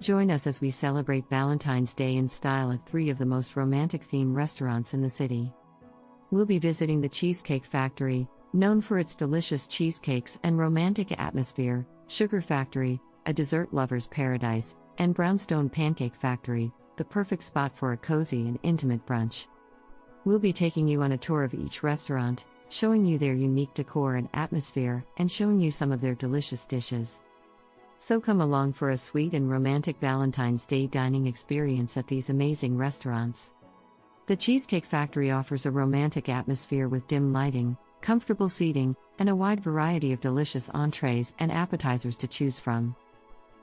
Join us as we celebrate Valentine's Day in style at three of the most romantic themed restaurants in the city. We'll be visiting the Cheesecake Factory, known for its delicious cheesecakes and romantic atmosphere, Sugar Factory, a dessert lover's paradise, and Brownstone Pancake Factory, the perfect spot for a cozy and intimate brunch. We'll be taking you on a tour of each restaurant, showing you their unique decor and atmosphere, and showing you some of their delicious dishes. So come along for a sweet and romantic Valentine's Day dining experience at these amazing restaurants. The Cheesecake Factory offers a romantic atmosphere with dim lighting, comfortable seating, and a wide variety of delicious entrees and appetizers to choose from.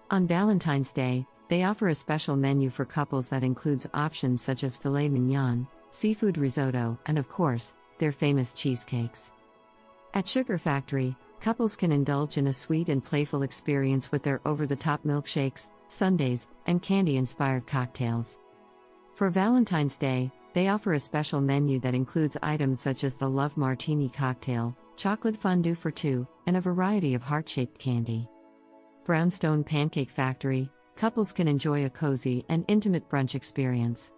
On Valentine's Day, they offer a special menu for couples that includes options such as filet mignon, seafood risotto, and of course, their famous cheesecakes. At Sugar Factory, Couples can indulge in a sweet and playful experience with their over the top milkshakes, sundaes, and candy inspired cocktails. For Valentine's Day, they offer a special menu that includes items such as the Love Martini cocktail, chocolate fondue for two, and a variety of heart shaped candy. Brownstone Pancake Factory, couples can enjoy a cozy and intimate brunch experience.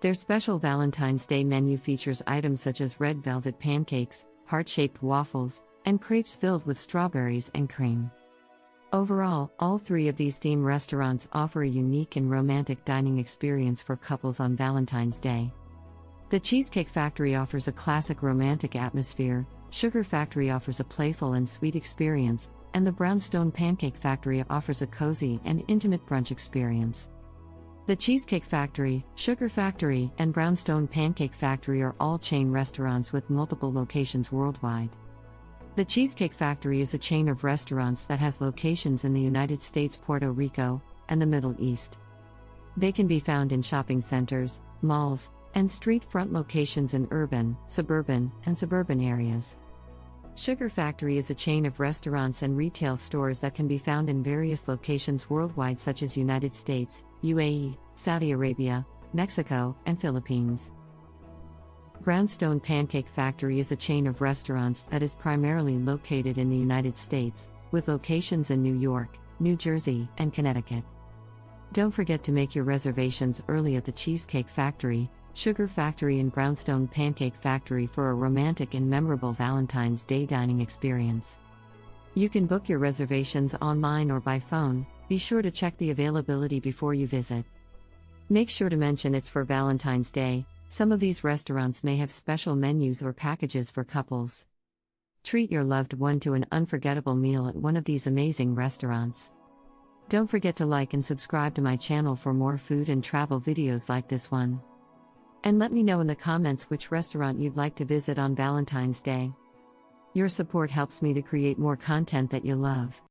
Their special Valentine's Day menu features items such as red velvet pancakes, heart shaped waffles, and crepes filled with strawberries and cream. Overall, all three of these theme restaurants offer a unique and romantic dining experience for couples on Valentine's Day. The Cheesecake Factory offers a classic romantic atmosphere, Sugar Factory offers a playful and sweet experience, and the Brownstone Pancake Factory offers a cozy and intimate brunch experience. The Cheesecake Factory, Sugar Factory, and Brownstone Pancake Factory are all chain restaurants with multiple locations worldwide. The Cheesecake Factory is a chain of restaurants that has locations in the United States, Puerto Rico, and the Middle East. They can be found in shopping centers, malls, and street front locations in urban, suburban, and suburban areas. Sugar Factory is a chain of restaurants and retail stores that can be found in various locations worldwide such as United States, UAE, Saudi Arabia, Mexico, and Philippines. Brownstone Pancake Factory is a chain of restaurants that is primarily located in the United States, with locations in New York, New Jersey, and Connecticut. Don't forget to make your reservations early at the Cheesecake Factory, Sugar Factory, and Brownstone Pancake Factory for a romantic and memorable Valentine's Day dining experience. You can book your reservations online or by phone, be sure to check the availability before you visit. Make sure to mention it's for Valentine's Day, some of these restaurants may have special menus or packages for couples. Treat your loved one to an unforgettable meal at one of these amazing restaurants. Don't forget to like and subscribe to my channel for more food and travel videos like this one. And let me know in the comments which restaurant you'd like to visit on Valentine's Day. Your support helps me to create more content that you love.